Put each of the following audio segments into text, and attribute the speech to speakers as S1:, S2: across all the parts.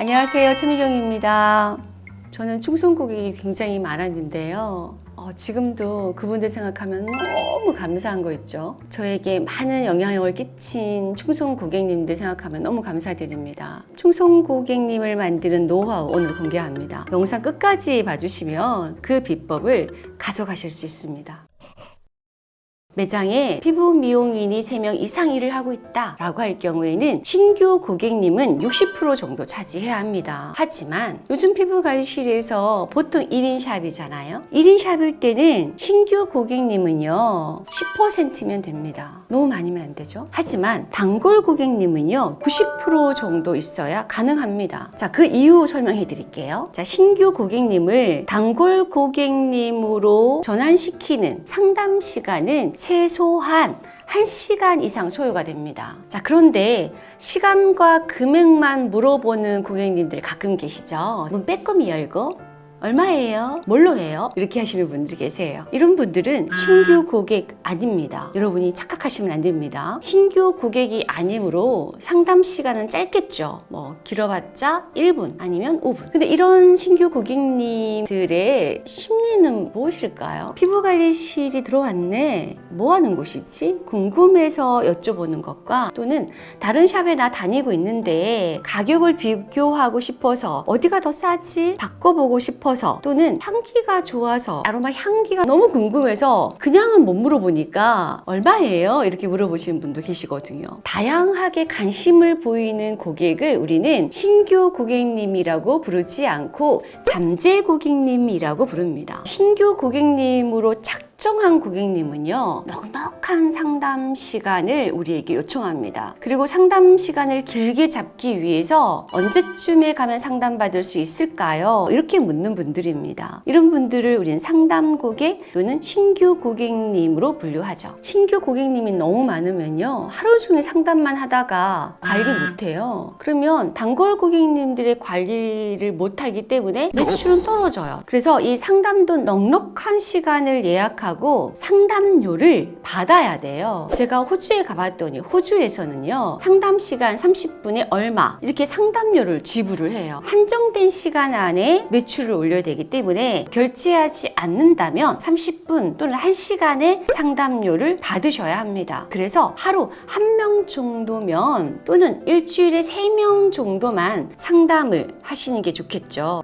S1: 안녕하세요. 최미경입니다. 저는 충성 고객이 굉장히 많았는데요. 어, 지금도 그분들 생각하면 너무 감사한 거 있죠. 저에게 많은 영향력을 끼친 충성 고객님들 생각하면 너무 감사드립니다. 충성 고객님을 만드는 노하우 오늘 공개합니다. 영상 끝까지 봐주시면 그 비법을 가져가실 수 있습니다 매장에 피부 미용인이 3명 이상 일을 하고 있다 라고 할 경우에는 신규 고객님은 60% 정도 차지해야 합니다. 하지만 요즘 피부관리실에서 보통 1인 샵이잖아요. 1인 샵일 때는 신규 고객님은요 10%면 됩니다. 너무 많이면 안 되죠? 하지만 단골 고객님은요 90% 정도 있어야 가능합니다. 자 그 이유 설명해 드릴게요. 자 신규 고객님을 단골 고객님으로 전환시키는 상담 시간은 최소한 1시간 이상 소요가 됩니다. 자, 그런데 시간과 금액만 물어보는 고객님들이 가끔 계시죠. 문 빼꼼히 열고 얼마예요? 뭘로 해요? 이렇게 하시는 분들이 계세요. 이런 분들은 신규 고객 아닙니다. 여러분이 착각하시면 안 됩니다. 신규 고객이 아니므로 상담 시간은 짧겠죠. 뭐 길어봤자 1분 아니면 5분. 근데 이런 신규 고객님들의 심리는 무엇일까요? 피부관리실이 들어왔네. 뭐 하는 곳이지? 궁금해서 여쭤보는 것과 또는 다른 샵에 나 다니고 있는데 가격을 비교하고 싶어서 어디가 더 싸지? 바꿔보고 싶어 싶어서 또는 향기가 좋아서 아로마 향기가 너무 궁금해서 그냥은 못 물어보니까 얼마예요? 이렇게 물어보시는 분도 계시거든요. 다양하게 관심을 보이는 고객을 우리는 신규 고객님이라고 부르지 않고 잠재 고객님이라고 부릅니다. 신규 고객님으로 착 특정한 고객님은요 넉넉한 상담 시간을 우리에게 요청합니다. 그리고 상담 시간을 길게 잡기 위해서 언제쯤에 가면 상담받을 수 있을까요? 이렇게 묻는 분들입니다. 이런 분들을 우리는 상담 고객 또는 신규 고객님으로 분류하죠. 신규 고객님이 너무 많으면요 하루 종일 상담만 하다가 관리 못해요. 그러면 단골 고객님들의 관리를 못하기 때문에 매출은 떨어져요. 그래서 이 상담도 넉넉한 시간을 예약하고 하고 상담료를 받아야 돼요. 제가 호주에 가봤더니 호주에서는요 상담 시간 30분에 얼마? 이렇게 상담료를 지불을 해요. 한정된 시간 안에 매출을 올려야 되기 때문에 결제하지 않는다면 30분 또는 1시간의 상담료를 받으셔야 합니다. 그래서 하루 한 명 정도면 또는 일주일에 3명 정도만 상담을 하시는 게 좋겠죠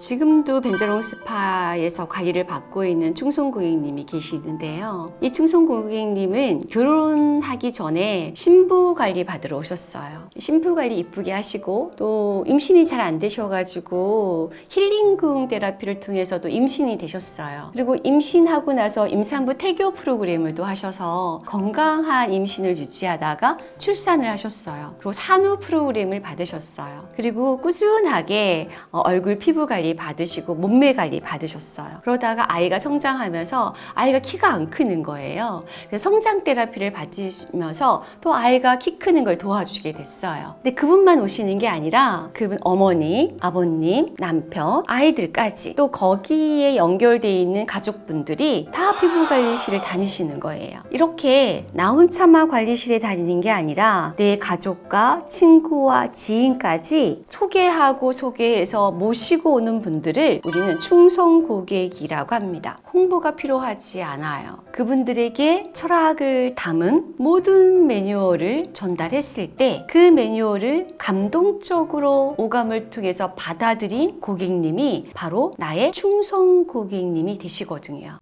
S1: 지금도 벤저롱 스파에서 관리를 받고 있는 충성 고객님이 계시는데요. 이 충성 고객님은 결혼하기 전에 신부 관리 받으러 오셨어요. 신부 관리 이쁘게 하시고 또 임신이 잘 안 되셔가지고 힐링궁 테라피를 통해서도 임신이 되셨어요. 그리고 임신하고 나서 임산부 태교 프로그램을 또 하셔서 건강한 임신을 유지하다가 출산을 하셨어요. 그리고 산후 프로그램을 받으셨어요. 그리고 꾸준하게 어, 얼굴 피부 관리 관리 받으시고 몸매 관리 받으셨어요. 그러다가 아이가 성장하면서 아이가 키가 안 크는 거예요. 그래서 성장 테라피를 받으시면서 또 아이가 키 크는 걸 도와주게 됐어요. 근데 그분만 오시는 게 아니라 그분 어머니, 아버님, 남편, 아이들까지 또 거기에 연결되어 있는 가족분들이 다 피부관리실을 다니시는 거예요. 이렇게 나 혼자만 관리실에 다니는 게 아니라 내 가족과 친구와 지인까지 소개하고 소개해서 모시고 오는 분들을 우리는 충성 고객이라고 합니다. 홍보가 필요하지 않아요. 그분들에게 철학을 담은 모든 매뉴얼을 전달했을 때 그 매뉴얼을 감동적으로 오감을 통해서 받아들인 고객님이 바로 나의 충성 고객님이 되시거든요.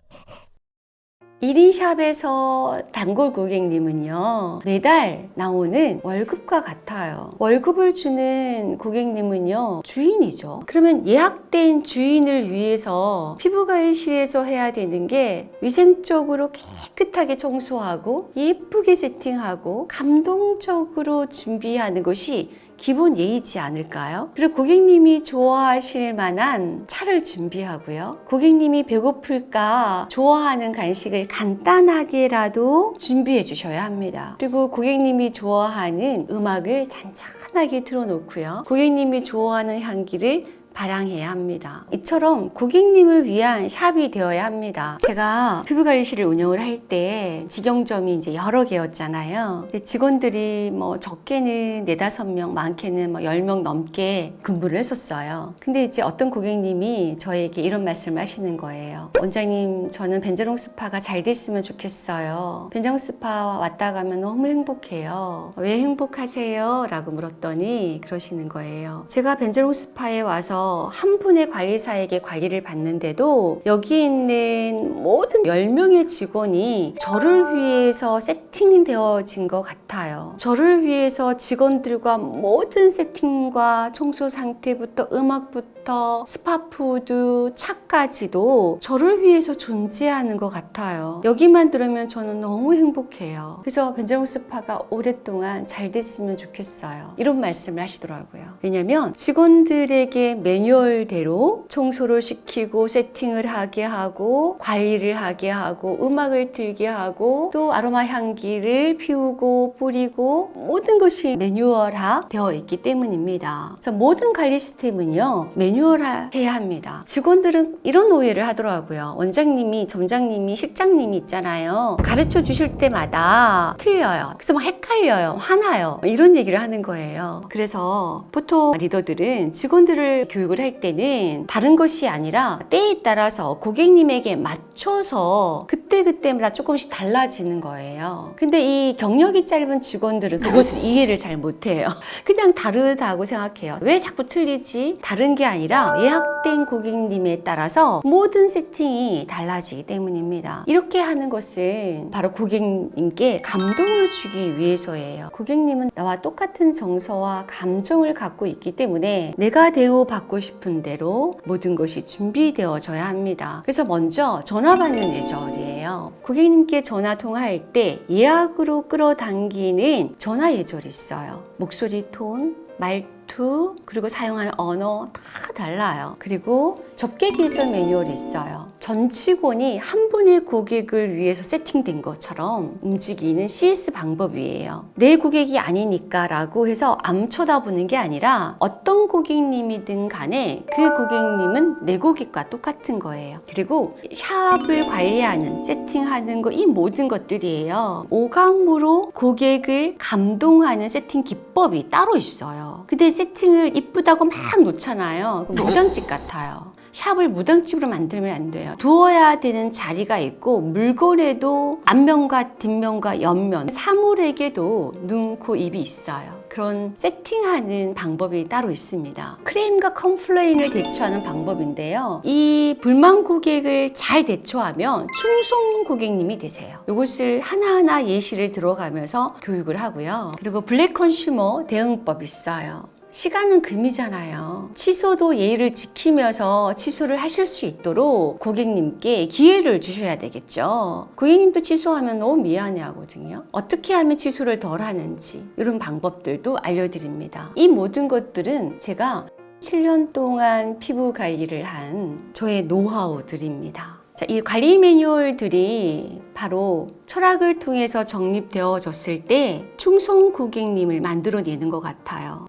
S1: 1인 샵에서 단골 고객님은요 매달 나오는 월급과 같아요. 월급을 주는 고객님은요 주인이죠. 그러면 예약된 주인을 위해서 피부관리실에서 해야 되는 게 위생적으로 깨끗하게 청소하고 예쁘게 세팅하고 감동적으로 준비하는 것이 기본 예의지 않을까요? 그리고 고객님이 좋아하실 만한 차를 준비하고요. 고객님이 배고플까 좋아하는 간식을 간단하게라도 준비해 주셔야 합니다. 그리고 고객님이 좋아하는 음악을 잔잔하게 틀어놓고요. 고객님이 좋아하는 향기를 발양해야 합니다. 이처럼 고객님을 위한 샵이 되어야 합니다. 제가 피부관리실을 운영을 할 때 직영점이 이제 여러 개였잖아요. 직원들이 뭐 적게는 네다섯 명, 많게는 뭐 10명 넘게 근무를 했었어요. 근데 이제 어떤 고객님이 저에게 이런 말씀을 하시는 거예요. 원장님, 저는 벤저롱 스파가 잘 됐으면 좋겠어요. 벤저롱 스파 왔다 가면 너무 행복해요. 왜 행복하세요? 라고 물었더니 그러시는 거예요. 제가 벤저롱 스파에 와서 한 분의 관리사에게 관리를 받는데도 여기 있는 모든 10명의 직원이 저를 위해서 세팅되어진 것 같아요. 저를 위해서 직원들과 모든 세팅과 청소 상태부터 음악부터 spa food, 차까지도 저를 위해서 존재하는 것 같아요. 여기만 들으면 저는 너무 행복해요. 그래서 벤저롱 스파가 오랫동안 잘 됐으면 좋겠어요. 이런 말씀을 하시더라고요. 왜냐면 직원들에게 매뉴얼대로 청소를 시키고 세팅을 하게 하고 관리를 하게 하고 음악을 틀게 하고 또 아로마 향기를 피우고 뿌리고 모든 것이 매뉴얼화 되어 있기 때문입니다. 그래서 모든 관리 시스템은요 매뉴얼화 해야 합니다. 직원들은 이런 오해를 하더라고요. 원장님이, 점장님이, 실장님이 있잖아요. 가르쳐 주실 때마다 틀려요. 그래서 막 헷갈려요. 화나요. 이런 얘기를 하는 거예요. 그래서 보통 리더들은 직원들을 교육 을 할 때는 다른 것이 아니라 때에 따라서 고객님에게 맞춰서 그 때그때마다 조금씩 달라지는 거예요. 근데 이 경력이 짧은 직원들은 그것을 이해를 잘 못해요. 그냥 다르다고 생각해요. 왜 자꾸 틀리지? 다른 게 아니라 예약된 고객님에 따라서 모든 세팅이 달라지기 때문입니다. 이렇게 하는 것은 바로 고객님께 감동을 주기 위해서예요. 고객님은 나와 똑같은 정서와 감정을 갖고 있기 때문에 내가 대우받고 싶은 대로 모든 것이 준비되어져야 합니다. 그래서 먼저 전화 받는 예절이에요. 고객님께 전화 통화할 때 예약으로 끌어당기는 전화 예절이 있어요. 목소리 톤, 말투, 그리고 사용하는 언어 다 달라요. 그리고 접객 예절 매뉴얼이 있어요. 전 직원이 한 분의 고객을 위해서 세팅된 것처럼 움직이는 CS 방법이에요. 내 고객이 아니니까 라고 해서 암 쳐다보는 게 아니라 어떤 고객님이든 간에 그 고객님은 내 고객과 똑같은 거예요. 그리고 샵을 관리하는, 세팅하는 거 이 모든 것들이에요. 오감으로 고객을 감동하는 세팅 기법이 따로 있어요. 근데 세팅을 이쁘다고 막 놓잖아요. 그럼 무당집 같아요. 샵을 무당집으로 만들면 안 돼요. 두어야 되는 자리가 있고 물건에도 앞면과 뒷면과 옆면 사물에게도 눈, 코, 입이 있어요. 그런 세팅하는 방법이 따로 있습니다. 클레임과 complain을 대처하는 방법인데요. 이 불만 고객을 잘 대처하면 충성 고객님이 되세요. 이것을 하나하나 예시를 들어가면서 교육을 하고요. 그리고 블랙 컨슈머 대응법 있어요. 시간은 금이잖아요. 취소도 예의를 지키면서 취소를 하실 수 있도록 고객님께 기회를 주셔야 되겠죠. 고객님도 취소하면 너무 미안해 하거든요. 어떻게 하면 취소를 덜 하는지 이런 방법들도 알려드립니다. 이 모든 것들은 제가 7년 동안 피부 관리를 한 저의 노하우들입니다. 자, 이 관리 매뉴얼들이 바로 철학을 통해서 정립되어졌을 때 충성 고객님을 만들어내는 것 같아요.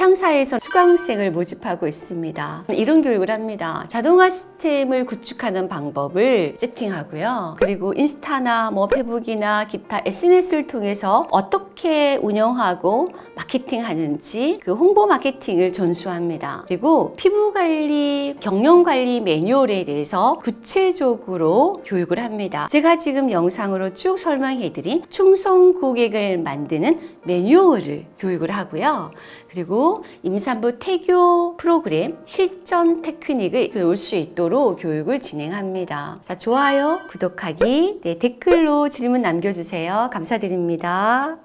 S1: 부창사에서 수강생을 모집하고 있습니다. 이런 교육을 합니다. 자동화 시스템을 구축하는 방법을 세팅하고요. 그리고 인스타나 뭐 페북이나 기타 SNS를 통해서 어떻게 운영하고 마케팅 하는지 그 홍보 마케팅을 전수합니다. 그리고 피부 관리, 경영 관리 매뉴얼에 대해서 구체적으로 교육을 합니다. 제가 지금 영상으로 쭉 설명해 드린 충성 고객을 만드는 매뉴얼을 교육을 하고요. 그리고 임산부 태교 프로그램 실전 테크닉을 배울 수 있도록 교육을 진행합니다. 자, 좋아요, 구독하기, 네, 댓글로 질문 남겨주세요. 감사드립니다.